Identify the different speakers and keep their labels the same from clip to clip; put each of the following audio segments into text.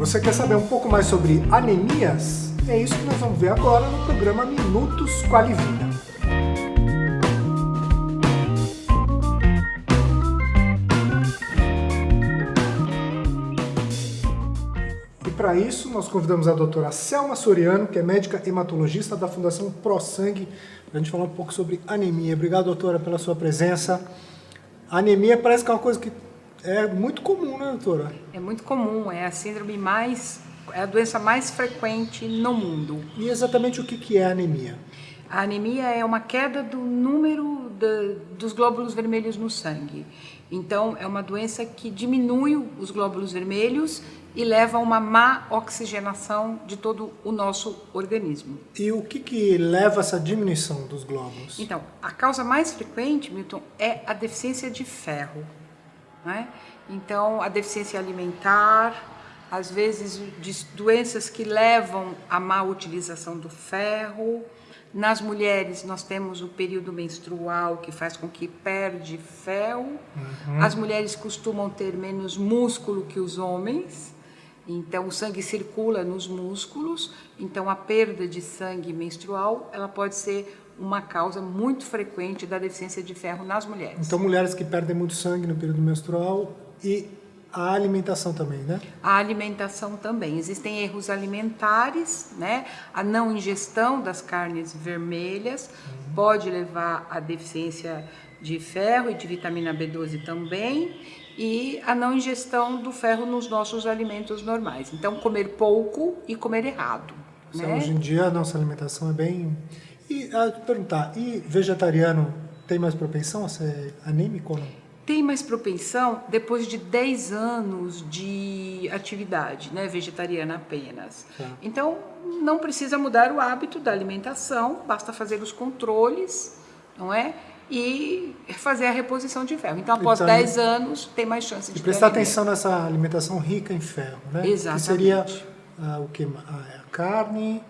Speaker 1: Você quer saber um pouco mais sobre anemias? É isso que nós vamos ver agora no programa Minutos Qualivida. E para isso, nós convidamos a doutora Selma Soriano, que é médica hematologista da Fundação ProSangue, para a gente falar um pouco sobre anemia. Obrigado, doutora, pela sua presença. Anemia parece que é uma coisa que é muito comum, né, doutora?
Speaker 2: É muito comum, é a síndrome mais, é a doença mais frequente no mundo.
Speaker 1: E exatamente o que é anemia?
Speaker 2: A anemia é uma queda do número de, dos glóbulos vermelhos no sangue. Então, é uma doença que diminui os glóbulos vermelhos e leva a uma má oxigenação de todo o nosso organismo.
Speaker 1: E o que, que leva a essa diminuição dos glóbulos?
Speaker 2: Então, a causa mais frequente, Milton, é a deficiência de ferro. Né? Então, a deficiência alimentar, às vezes doenças que levam à má utilização do ferro. Nas mulheres, nós temos o período menstrual, que faz com que perde ferro. Uhum. As mulheres costumam ter menos músculo que os homens. Então, o sangue circula nos músculos, então a perda de sangue menstrual, ela pode ser uma causa muito frequente da deficiência de ferro nas mulheres.
Speaker 1: Então, mulheres que perdem muito sangue no período menstrual e a alimentação também, né?
Speaker 2: A alimentação também. Existem erros alimentares, né? A não ingestão das carnes vermelhas uhum. pode levar à deficiência de ferro e de vitamina B12 também e a não ingestão do ferro nos nossos alimentos normais. Então, comer pouco e comer errado.
Speaker 1: Né? Hoje em dia a nossa alimentação é bem e a perguntar, e vegetariano tem mais propensão a ser anêmico ou não?
Speaker 2: Tem mais propensão depois de 10 anos de atividade né, vegetariana apenas. Tá. Então, não precisa mudar o hábito da alimentação, basta fazer os controles, não é? E fazer a reposição de ferro. Então, após então, 10 anos, tem mais chance de
Speaker 1: E prestar atenção nessa alimentação rica em ferro, né?
Speaker 2: Exatamente.
Speaker 1: Que seria ah, o que? A carne,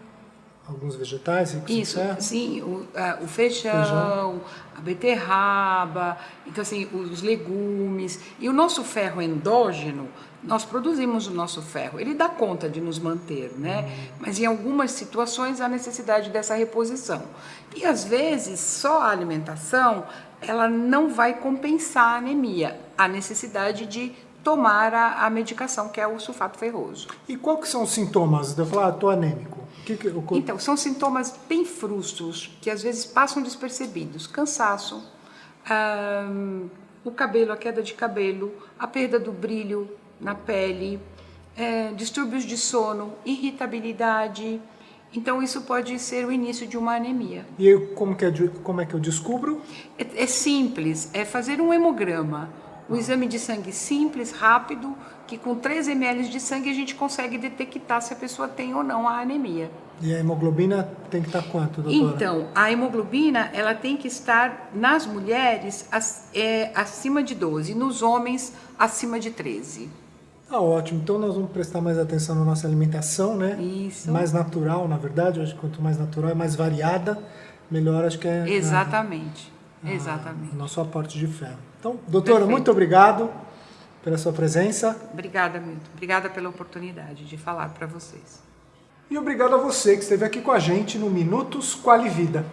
Speaker 1: alguns vegetais
Speaker 2: Isso, sim, o, o feijão, feijão, a beterraba, então assim, os legumes. E o nosso ferro endógeno, nós produzimos o nosso ferro, ele dá conta de nos manter, né? Hum. Mas em algumas situações há necessidade dessa reposição. E às vezes só a alimentação, ela não vai compensar a anemia, a necessidade de tomar a, a medicação, que é o sulfato ferroso.
Speaker 1: E quais são os sintomas? Eu falar, ah, anêmico. Que que, o...
Speaker 2: Então, são sintomas bem frustros, que às vezes passam despercebidos. Cansaço, o cabelo, a queda de cabelo, a perda do brilho na pele, é, distúrbios de sono, irritabilidade. Então, isso pode ser o início de uma anemia.
Speaker 1: E como, que é, como é que eu descubro?
Speaker 2: É, é simples, é fazer um hemograma um exame de sangue simples, rápido, que com 3 ml de sangue a gente consegue detectar se a pessoa tem ou não a anemia.
Speaker 1: E a hemoglobina tem que estar quanto, doutora?
Speaker 2: Então, a hemoglobina ela tem que estar nas mulheres é, acima de 12, nos homens acima de 13.
Speaker 1: Ah, ótimo. Então nós vamos prestar mais atenção na nossa alimentação, né?
Speaker 2: Isso.
Speaker 1: Mais natural, na verdade. Acho que quanto mais natural, mais variada, melhor acho que é...
Speaker 2: Exatamente. A, Exatamente.
Speaker 1: O nosso aporte de ferro. Então, doutora, Perfeito. muito obrigado pela sua presença.
Speaker 2: Obrigada, Milton. Obrigada pela oportunidade de falar para vocês.
Speaker 1: E obrigado a você que esteve aqui com a gente no Minutos Quali Vida.